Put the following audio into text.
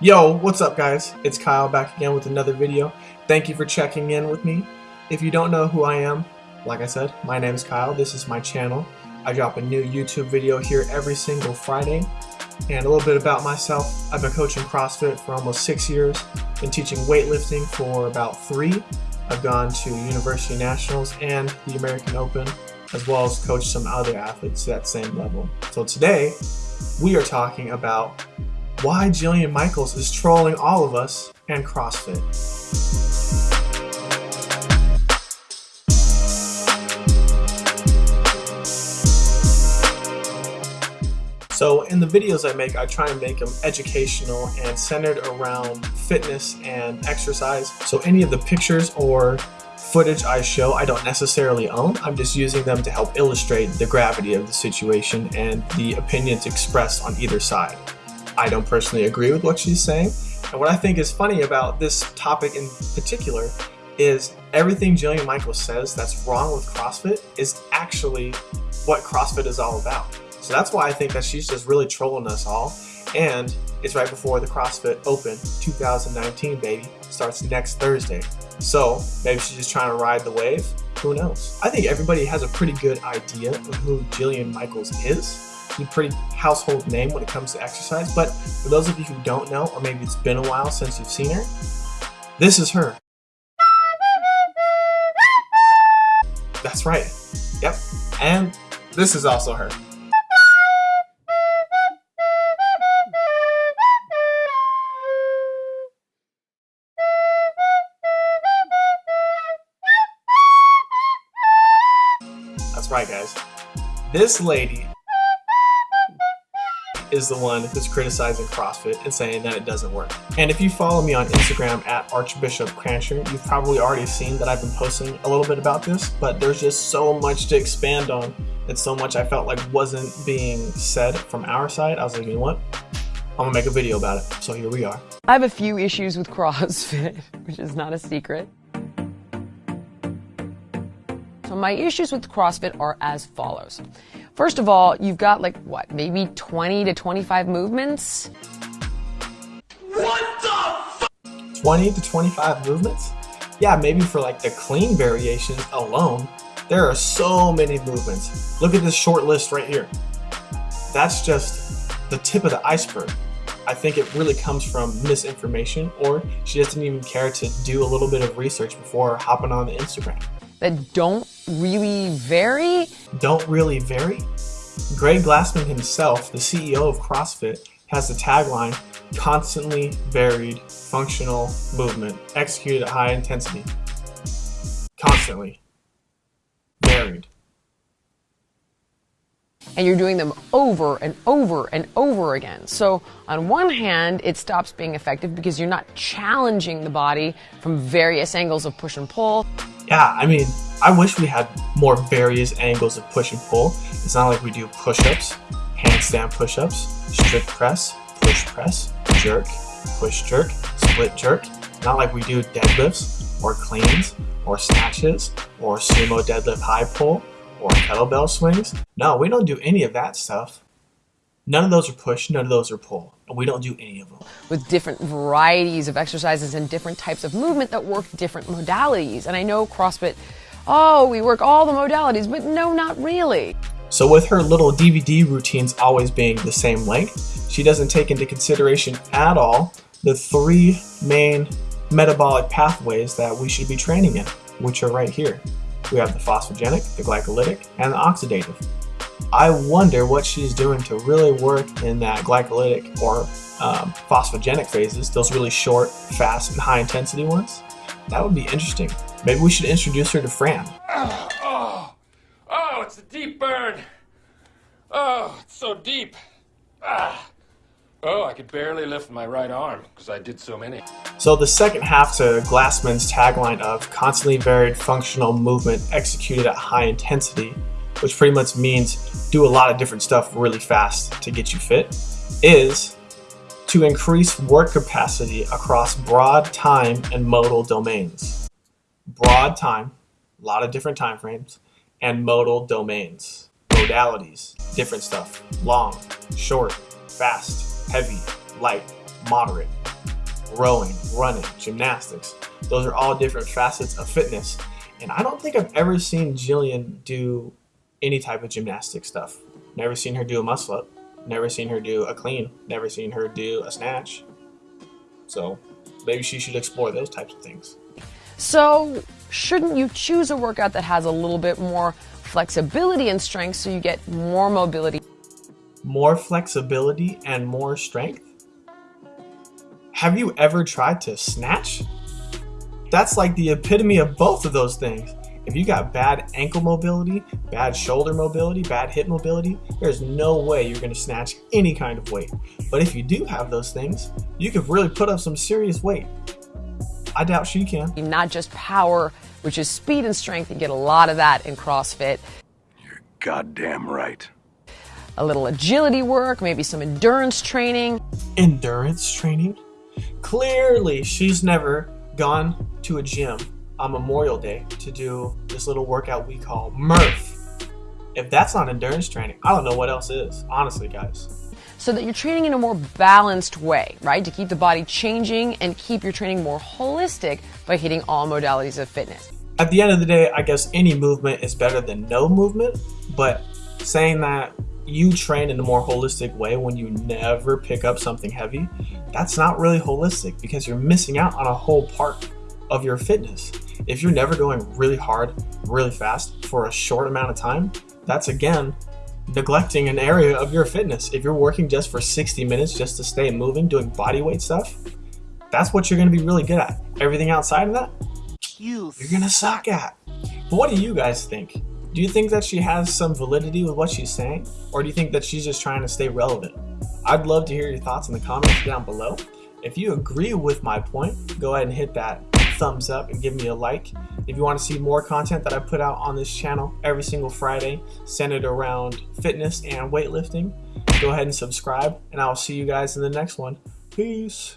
Yo, what's up guys? It's Kyle back again with another video. Thank you for checking in with me. If you don't know who I am, like I said, my name is Kyle. This is my channel. I drop a new YouTube video here every single Friday. And a little bit about myself. I've been coaching CrossFit for almost six years. Been teaching weightlifting for about three. I've gone to University Nationals and the American Open, as well as coached some other athletes to that same level. So today, we are talking about why Jillian Michaels is trolling all of us and CrossFit. So in the videos I make, I try and make them educational and centered around fitness and exercise. So any of the pictures or footage I show I don't necessarily own. I'm just using them to help illustrate the gravity of the situation and the opinions expressed on either side. I don't personally agree with what she's saying. And what I think is funny about this topic in particular is everything Jillian Michaels says that's wrong with CrossFit is actually what CrossFit is all about. So that's why I think that she's just really trolling us all. And it's right before the CrossFit Open 2019, baby. Starts next Thursday. So maybe she's just trying to ride the wave. Who knows? I think everybody has a pretty good idea of who Jillian Michaels is. A pretty household name when it comes to exercise. But for those of you who don't know, or maybe it's been a while since you've seen her, this is her. That's right. Yep. And this is also her. That's right, guys. This lady is the one who's criticizing CrossFit and saying that it doesn't work. And if you follow me on Instagram at Archbishop Crancher, you've probably already seen that I've been posting a little bit about this, but there's just so much to expand on and so much I felt like wasn't being said from our side. I was like, you know what? I'm gonna make a video about it. So here we are. I have a few issues with CrossFit, which is not a secret. So my issues with CrossFit are as follows. First of all, you've got like what, maybe 20 to 25 movements? What the 20 to 25 movements? Yeah, maybe for like the clean variations alone, there are so many movements. Look at this short list right here. That's just the tip of the iceberg. I think it really comes from misinformation or she doesn't even care to do a little bit of research before hopping on the Instagram that don't really vary? Don't really vary? Greg Glassman himself, the CEO of CrossFit, has the tagline, constantly varied functional movement executed at high intensity. Constantly. Varied. And you're doing them over and over and over again. So on one hand, it stops being effective because you're not challenging the body from various angles of push and pull yeah, I mean, I wish we had more various angles of push and pull. It's not like we do push-ups, handstand push-ups, strict press, push press, jerk, push jerk, split jerk. Not like we do deadlifts or cleans or snatches or sumo deadlift high pull or kettlebell swings. No, we don't do any of that stuff. None of those are push, none of those are pull, and we don't do any of them. With different varieties of exercises and different types of movement that work different modalities. And I know CrossFit, oh, we work all the modalities, but no, not really. So with her little DVD routines always being the same length, she doesn't take into consideration at all the three main metabolic pathways that we should be training in, which are right here. We have the phosphogenic, the glycolytic, and the oxidative. I wonder what she's doing to really work in that glycolytic or um, phosphogenic phases, those really short, fast, and high intensity ones. That would be interesting. Maybe we should introduce her to Fran. Oh, oh, oh it's a deep burn. Oh, it's so deep. Ah. Oh, I could barely lift my right arm because I did so many. So the second half to Glassman's tagline of constantly varied functional movement executed at high intensity which pretty much means do a lot of different stuff really fast to get you fit, is to increase work capacity across broad time and modal domains. Broad time, a lot of different time frames, and modal domains, modalities, different stuff, long, short, fast, heavy, light, moderate. rowing, running, gymnastics. Those are all different facets of fitness. And I don't think I've ever seen Jillian do any type of gymnastic stuff. Never seen her do a muscle up. Never seen her do a clean. Never seen her do a snatch. So maybe she should explore those types of things. So, shouldn't you choose a workout that has a little bit more flexibility and strength so you get more mobility? More flexibility and more strength? Have you ever tried to snatch? That's like the epitome of both of those things. If you got bad ankle mobility, bad shoulder mobility, bad hip mobility, there's no way you're gonna snatch any kind of weight. But if you do have those things, you could really put up some serious weight. I doubt she can. Not just power, which is speed and strength. You get a lot of that in CrossFit. You're goddamn right. A little agility work, maybe some endurance training. Endurance training? Clearly, she's never gone to a gym on Memorial Day to do this little workout we call Murph. If that's not endurance training, I don't know what else is, honestly, guys. So that you're training in a more balanced way, right? To keep the body changing and keep your training more holistic by hitting all modalities of fitness. At the end of the day, I guess any movement is better than no movement, but saying that you train in a more holistic way when you never pick up something heavy, that's not really holistic because you're missing out on a whole part of your fitness. If you're never going really hard, really fast for a short amount of time, that's again neglecting an area of your fitness. If you're working just for 60 minutes just to stay moving, doing body weight stuff, that's what you're going to be really good at. Everything outside of that, you're going to suck at. But what do you guys think? Do you think that she has some validity with what she's saying? Or do you think that she's just trying to stay relevant? I'd love to hear your thoughts in the comments down below. If you agree with my point, go ahead and hit that thumbs up and give me a like. If you want to see more content that I put out on this channel every single Friday centered around fitness and weightlifting, go ahead and subscribe and I'll see you guys in the next one. Peace.